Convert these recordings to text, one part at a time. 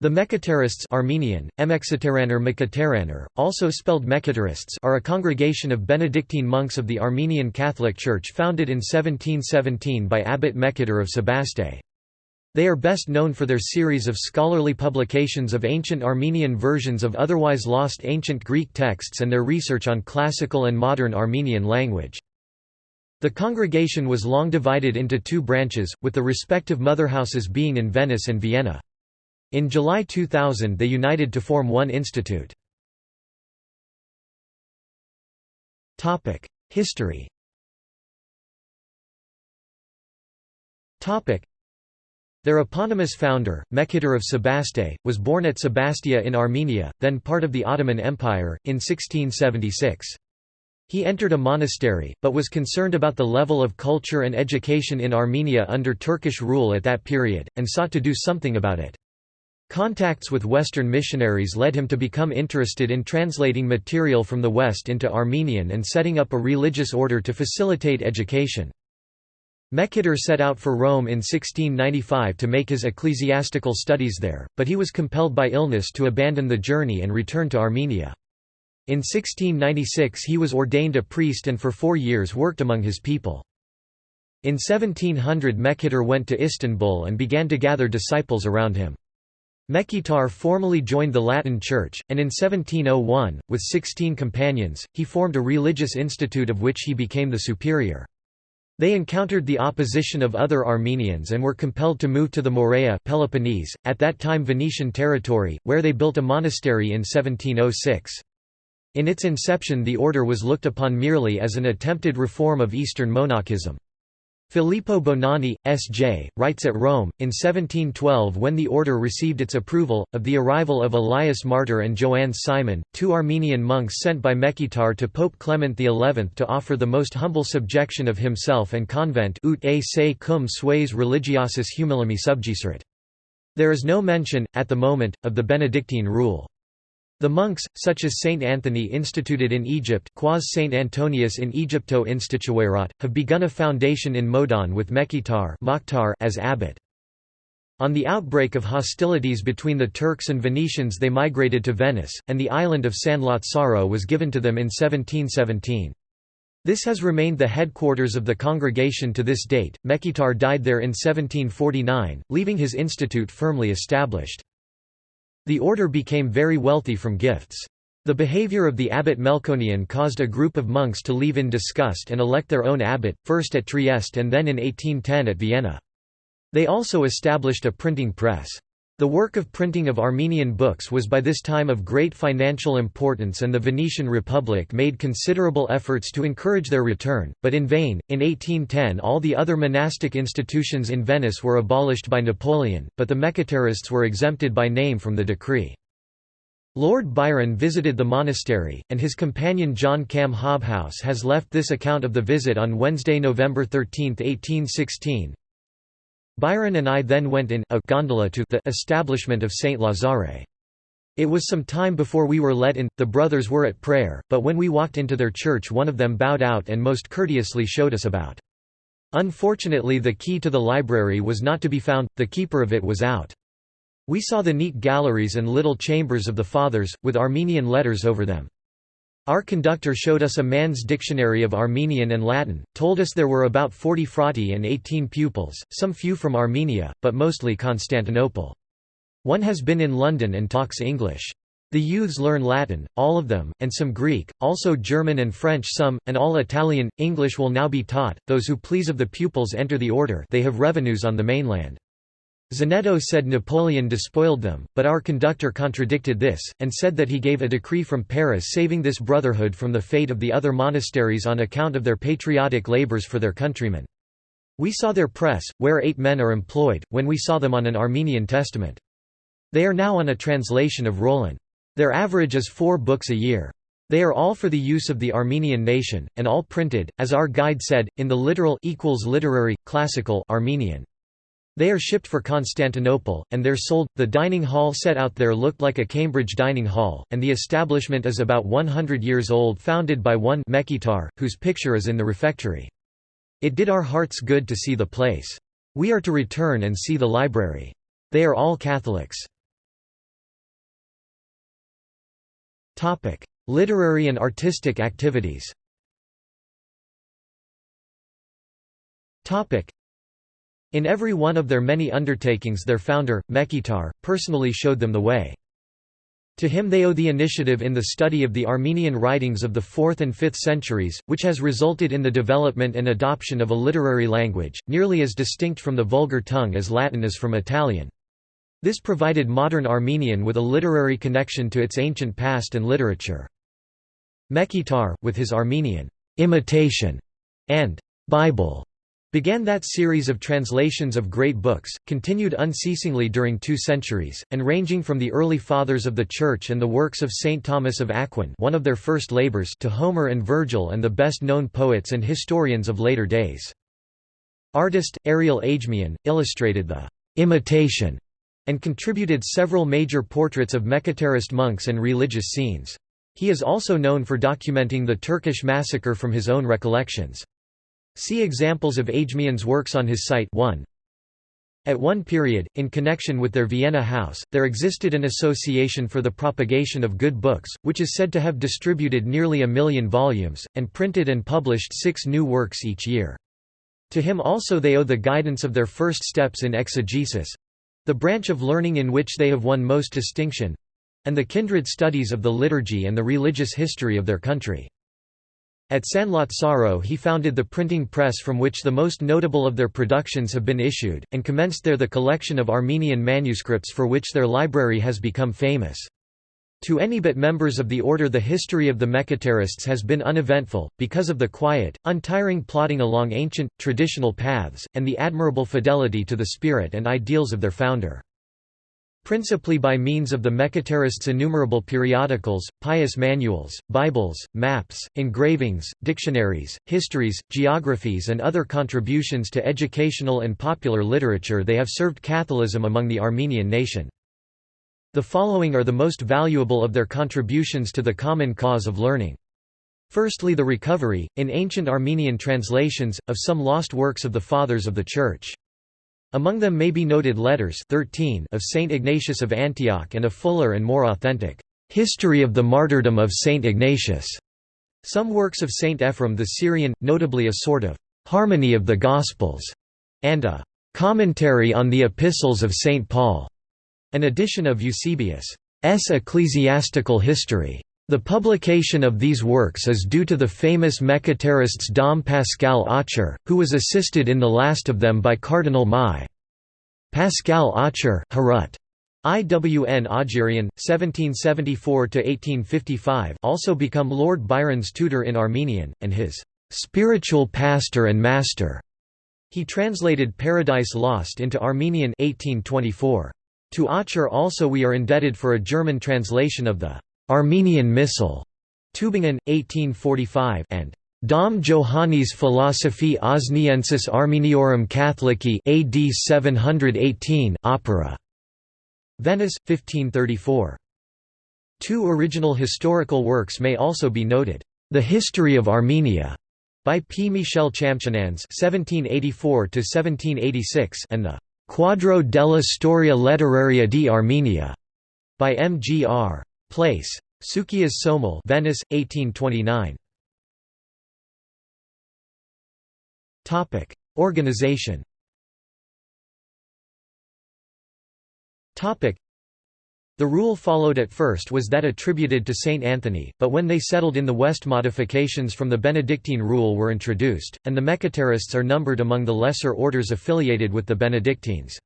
The Mekhitarists Armenian, Emeksateranur also spelled Mechitarists are a congregation of Benedictine monks of the Armenian Catholic Church founded in 1717 by Abbot Mekhitar of Sebaste. They are best known for their series of scholarly publications of ancient Armenian versions of otherwise lost ancient Greek texts and their research on classical and modern Armenian language. The congregation was long divided into two branches, with the respective motherhouses being in Venice and Vienna. In July 2000 they united to form one institute. History Their eponymous founder, Mekhitar of Sebaste, was born at Sebastia in Armenia, then part of the Ottoman Empire, in 1676. He entered a monastery, but was concerned about the level of culture and education in Armenia under Turkish rule at that period, and sought to do something about it. Contacts with Western missionaries led him to become interested in translating material from the West into Armenian and setting up a religious order to facilitate education. Mekhitar set out for Rome in 1695 to make his ecclesiastical studies there, but he was compelled by illness to abandon the journey and return to Armenia. In 1696 he was ordained a priest and for four years worked among his people. In 1700 Mekhitar went to Istanbul and began to gather disciples around him. Mekhitar formally joined the Latin Church, and in 1701, with sixteen companions, he formed a religious institute of which he became the superior. They encountered the opposition of other Armenians and were compelled to move to the Morea Peloponnese, at that time Venetian territory, where they built a monastery in 1706. In its inception the order was looked upon merely as an attempted reform of Eastern monachism. Filippo Bonanni, S.J., writes at Rome, in 1712 when the order received its approval, of the arrival of Elias Martyr and Joannes Simon, two Armenian monks sent by Mekhitar to Pope Clement XI to offer the most humble subjection of himself and convent ut a se cum sues religiosus humilimi subjecerit. There is no mention, at the moment, of the Benedictine rule. The monks, such as Saint Anthony instituted in Egypt quas Saint Antonius in Egypto instituerat, have begun a foundation in Modon with Mekhitar as abbot. On the outbreak of hostilities between the Turks and Venetians they migrated to Venice, and the island of San Lazzaro was given to them in 1717. This has remained the headquarters of the congregation to this date. Mekhitar died there in 1749, leaving his institute firmly established. The order became very wealthy from gifts. The behavior of the abbot Melkonian caused a group of monks to leave in disgust and elect their own abbot, first at Trieste and then in 1810 at Vienna. They also established a printing press. The work of printing of Armenian books was by this time of great financial importance and the Venetian Republic made considerable efforts to encourage their return, but in vain. In 1810 all the other monastic institutions in Venice were abolished by Napoleon, but the Mekhitarists were exempted by name from the decree. Lord Byron visited the monastery, and his companion John Cam Hobhouse has left this account of the visit on Wednesday, November 13, 1816. Byron and I then went in a gondola to the establishment of Saint Lazare. It was some time before we were let in, the brothers were at prayer, but when we walked into their church one of them bowed out and most courteously showed us about. Unfortunately the key to the library was not to be found, the keeper of it was out. We saw the neat galleries and little chambers of the fathers, with Armenian letters over them. Our conductor showed us a man's dictionary of Armenian and Latin, told us there were about 40 frati and 18 pupils, some few from Armenia, but mostly Constantinople. One has been in London and talks English. The youths learn Latin, all of them, and some Greek, also German and French some, and all Italian. English will now be taught. Those who please of the pupils enter the order they have revenues on the mainland. Zanetto said Napoleon despoiled them, but our conductor contradicted this, and said that he gave a decree from Paris saving this brotherhood from the fate of the other monasteries on account of their patriotic labors for their countrymen. We saw their press, where eight men are employed, when we saw them on an Armenian testament. They are now on a translation of Rollin. Their average is four books a year. They are all for the use of the Armenian nation, and all printed, as our guide said, in the literal equals literary, classical Armenian. They are shipped for Constantinople, and they're sold. The dining hall set out there looked like a Cambridge dining hall, and the establishment is about 100 years old, founded by one Mekhitar, whose picture is in the refectory. It did our hearts good to see the place. We are to return and see the library. They are all Catholics. Literary and artistic activities In every one of their many undertakings their founder, Mekhitar, personally showed them the way. To him they owe the initiative in the study of the Armenian writings of the 4th and 5th centuries, which has resulted in the development and adoption of a literary language, nearly as distinct from the vulgar tongue as Latin is from Italian. This provided modern Armenian with a literary connection to its ancient past and literature. Mekhitar, with his Armenian imitation and Bible began that series of translations of great books, continued unceasingly during two centuries, and ranging from the early Fathers of the Church and the works of St. Thomas of Aquin one of their first labors to Homer and Virgil and the best-known poets and historians of later days. Artist, Ariel Ajmian, illustrated the «imitation» and contributed several major portraits of Mekhitarist monks and religious scenes. He is also known for documenting the Turkish massacre from his own recollections. See examples of Ajmian's works on his site 1. At one period, in connection with their Vienna house, there existed an association for the propagation of good books, which is said to have distributed nearly a million volumes, and printed and published six new works each year. To him also they owe the guidance of their first steps in exegesis—the branch of learning in which they have won most distinction—and the kindred studies of the liturgy and the religious history of their country. At San Lazzaro he founded the printing press from which the most notable of their productions have been issued, and commenced there the collection of Armenian manuscripts for which their library has become famous. To any but members of the order the history of the Mekhitarists has been uneventful, because of the quiet, untiring plodding along ancient, traditional paths, and the admirable fidelity to the spirit and ideals of their founder. Principally by means of the Mekhitarists' innumerable periodicals, pious manuals, Bibles, maps, engravings, dictionaries, histories, geographies and other contributions to educational and popular literature they have served Catholicism among the Armenian nation. The following are the most valuable of their contributions to the common cause of learning. Firstly the recovery, in ancient Armenian translations, of some lost works of the Fathers of the Church. Among them may be noted letters 13 of Saint Ignatius of Antioch and a fuller and more authentic history of the martyrdom of Saint Ignatius. Some works of Saint Ephrem the Syrian, notably a sort of harmony of the Gospels, and a commentary on the epistles of Saint Paul, an edition of Eusebius' ecclesiastical history. The publication of these works is due to the famous Mekhitarists Dom Pascal Aucher, who was assisted in the last of them by Cardinal Mai. Pascal Aucher Harut. IWN Augerian, 1774–1855 also become Lord Byron's tutor in Armenian, and his "'spiritual pastor and master' He translated Paradise Lost into Armenian 1824. To Aucher also we are indebted for a German translation of the Armenian Missal, Tübingen, 1845, and Dom Johannes Philosophiae Osniensis Armeniorum Catholici AD 718 opera. Venice, 1534. Two original historical works may also be noted. The History of Armenia by P. Michel Champchenans (1784–1786) and the Quadro della Storia Letteraria di Armenia by M. G. R. Place. Sukias Somal Venice, 1829. Organization the rule followed at first was that attributed to Saint Anthony, but when they settled in the West modifications from the Benedictine rule were introduced, and the Mekhitarists are numbered among the lesser orders affiliated with the Benedictines.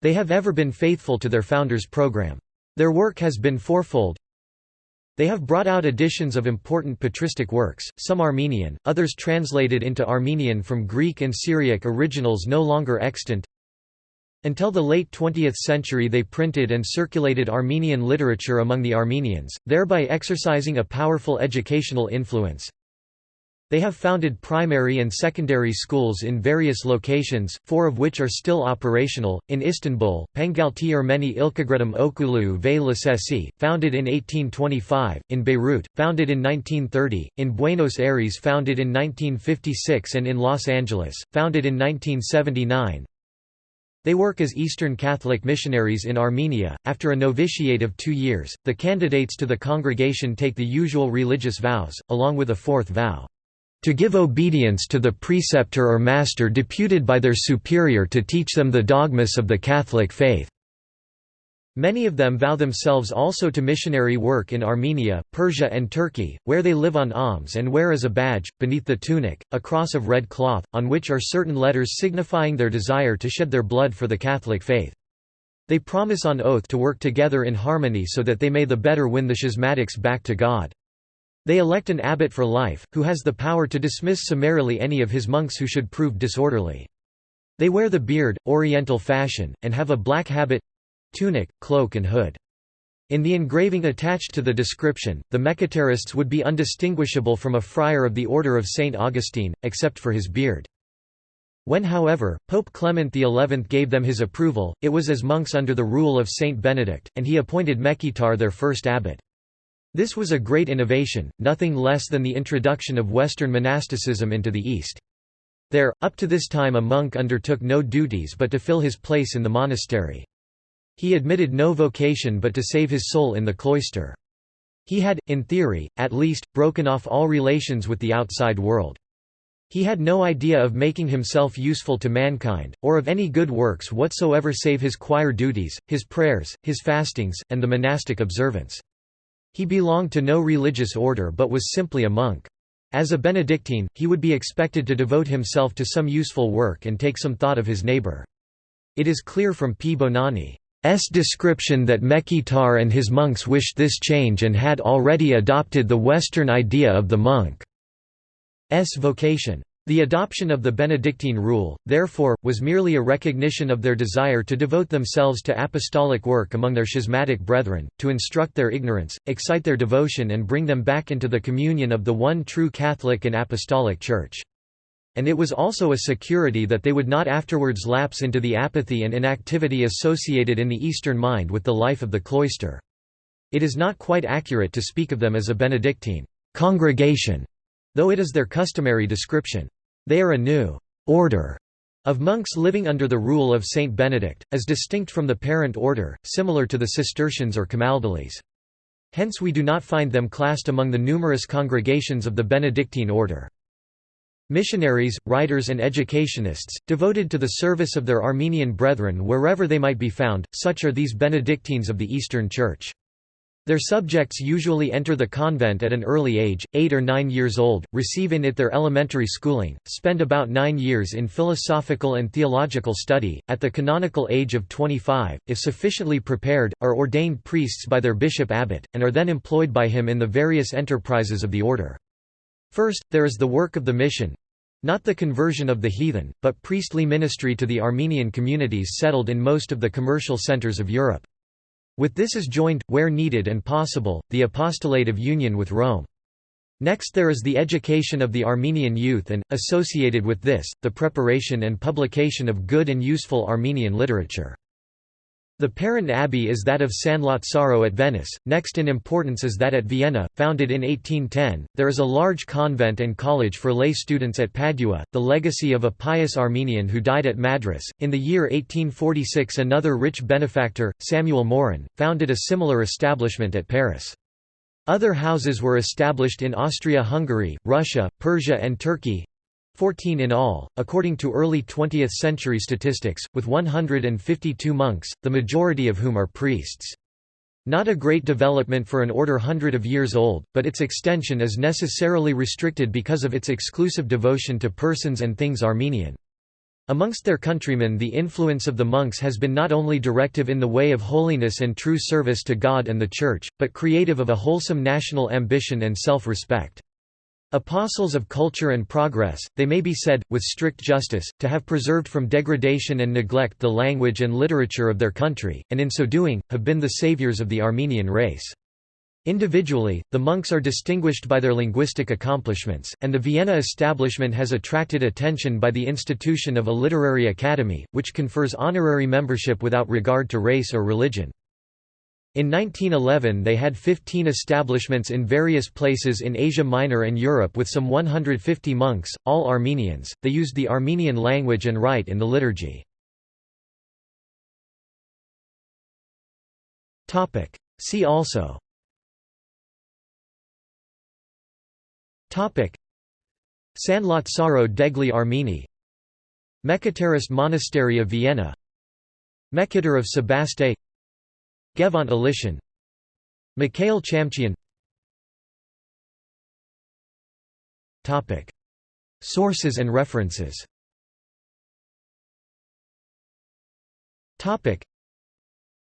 They have ever been faithful to their founders' program. Their work has been fourfold. They have brought out editions of important patristic works, some Armenian, others translated into Armenian from Greek and Syriac originals no longer extant. Until the late 20th century they printed and circulated Armenian literature among the Armenians, thereby exercising a powerful educational influence. They have founded primary and secondary schools in various locations, four of which are still operational, in Istanbul, Pangalti Ermeni Ilkagredum Okulu ve Lisesi, founded in 1825, in Beirut, founded in 1930, in Buenos Aires founded in 1956 and in Los Angeles, founded in 1979. They work as Eastern Catholic missionaries in Armenia. After a novitiate of two years, the candidates to the congregation take the usual religious vows, along with a fourth vow to give obedience to the preceptor or master deputed by their superior to teach them the dogmas of the Catholic faith. Many of them vow themselves also to missionary work in Armenia, Persia and Turkey, where they live on alms and wear as a badge, beneath the tunic, a cross of red cloth, on which are certain letters signifying their desire to shed their blood for the Catholic faith. They promise on oath to work together in harmony so that they may the better win the schismatics back to God. They elect an abbot for life, who has the power to dismiss summarily any of his monks who should prove disorderly. They wear the beard, oriental fashion, and have a black habit, tunic, cloak and hood. In the engraving attached to the description, the Mechitarists would be undistinguishable from a friar of the Order of St. Augustine, except for his beard. When however, Pope Clement XI gave them his approval, it was as monks under the rule of Saint Benedict, and he appointed Mechitar their first abbot. This was a great innovation, nothing less than the introduction of Western monasticism into the East. There, up to this time a monk undertook no duties but to fill his place in the monastery. He admitted no vocation but to save his soul in the cloister. He had, in theory, at least, broken off all relations with the outside world. He had no idea of making himself useful to mankind, or of any good works whatsoever save his choir duties, his prayers, his fastings, and the monastic observance. He belonged to no religious order but was simply a monk. As a Benedictine, he would be expected to devote himself to some useful work and take some thought of his neighbor. It is clear from P. Bonanni S description that Mechitar and his monks wished this change and had already adopted the Western idea of the monk's vocation. The adoption of the Benedictine rule, therefore, was merely a recognition of their desire to devote themselves to apostolic work among their schismatic brethren, to instruct their ignorance, excite their devotion and bring them back into the communion of the one true Catholic and Apostolic Church and it was also a security that they would not afterwards lapse into the apathy and inactivity associated in the Eastern mind with the life of the cloister. It is not quite accurate to speak of them as a Benedictine congregation, though it is their customary description. They are a new order of monks living under the rule of Saint Benedict, as distinct from the parent order, similar to the Cistercians or Camaldolese. Hence we do not find them classed among the numerous congregations of the Benedictine order. Missionaries, writers and educationists, devoted to the service of their Armenian brethren wherever they might be found, such are these Benedictines of the Eastern Church. Their subjects usually enter the convent at an early age, eight or nine years old, receive in it their elementary schooling, spend about nine years in philosophical and theological study, at the canonical age of 25, if sufficiently prepared, are ordained priests by their bishop abbot, and are then employed by him in the various enterprises of the order. First, there is the work of the mission not the conversion of the heathen, but priestly ministry to the Armenian communities settled in most of the commercial centers of Europe. With this is joined, where needed and possible, the apostolate of union with Rome. Next there is the education of the Armenian youth and, associated with this, the preparation and publication of good and useful Armenian literature. The parent abbey is that of San Lazzaro at Venice, next in importance is that at Vienna, founded in 1810. There is a large convent and college for lay students at Padua, the legacy of a pious Armenian who died at Madras. In the year 1846, another rich benefactor, Samuel Morin, founded a similar establishment at Paris. Other houses were established in Austria-Hungary, Russia, Persia and Turkey, 14 in all, according to early 20th-century statistics, with 152 monks, the majority of whom are priests. Not a great development for an order hundred of years old, but its extension is necessarily restricted because of its exclusive devotion to persons and things Armenian. Amongst their countrymen the influence of the monks has been not only directive in the way of holiness and true service to God and the Church, but creative of a wholesome national ambition and self-respect. Apostles of culture and progress, they may be said, with strict justice, to have preserved from degradation and neglect the language and literature of their country, and in so doing, have been the saviors of the Armenian race. Individually, the monks are distinguished by their linguistic accomplishments, and the Vienna establishment has attracted attention by the institution of a literary academy, which confers honorary membership without regard to race or religion. In 1911 they had 15 establishments in various places in Asia Minor and Europe with some 150 monks, all Armenians. They used the Armenian language and rite in the liturgy. Topic: See also. Topic. Sanlat Degli Armeni. Mekhitarist Monastery of Vienna. Mekhitar of Sebaste. Ghevont Alishan Mikhail Chamchian Sources and references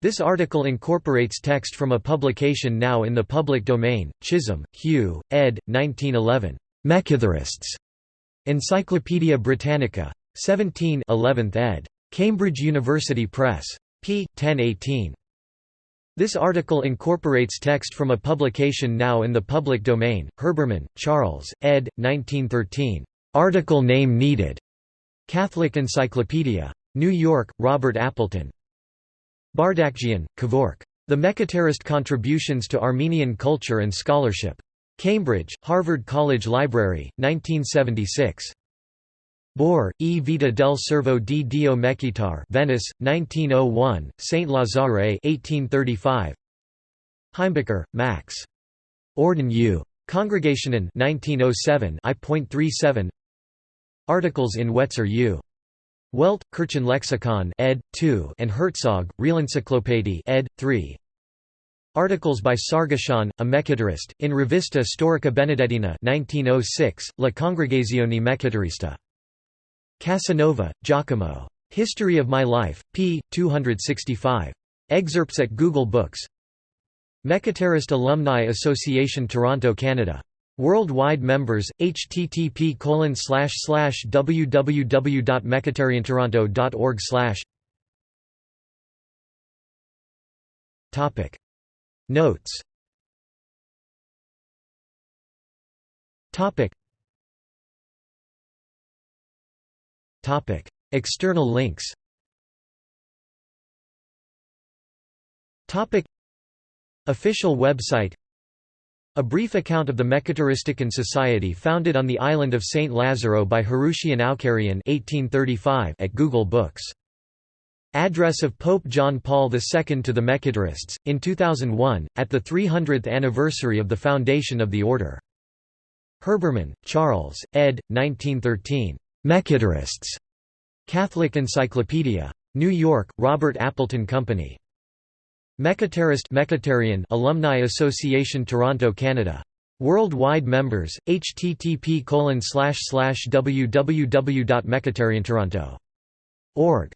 This article incorporates text from a publication now in the public domain, Chisholm, Hugh, ed. 1911. Mekhitarists. Encyclopædia Britannica. 17 11th ed. Cambridge University Press. p. 1018. This article incorporates text from a publication now in the public domain, Herbermann, Charles, ed. 1913. Article name needed. Catholic Encyclopedia. New York, Robert Appleton. Bardakjian, Kevork. The Mekhitarist Contributions to Armenian Culture and Scholarship. Cambridge, Harvard College Library, 1976. Bor, E. Vita del Servo di Dio Mekhitar Venice, 1901, St. Lazare 1835. Heimbucher, Max. Orden U. Congregationen 1907 I.37 Articles in Wetzer U. Welt, Kirchenlexikon ed. 2 and Herzog, Realencyclopédie ed. 3. Articles by Sargashan, a Mekhitarist, in Revista Storica Benedettina 1906, La Congregazione Mekhitarista. Casanova, Giacomo. History of My Life, p. 265. Excerpts at Google Books Mekhitarist Alumni Association Toronto, Canada Worldwide members, http www.mekhitariantoronto.org Notes External links Official website a brief account of the Mekhitaristican Society founded on the island of St. Lazaro by Haruchian Aukarian at Google Books. Address of Pope John Paul II to the Mekhitarists, in 2001, at the 300th anniversary of the foundation of the order. Herbermann, Charles, ed. 1913. Mekhitarists. Catholic Encyclopedia. New York, Robert Appleton Company. Mekhitarian Alumni Association Toronto Canada Worldwide members http www.mekhitariantoronto.org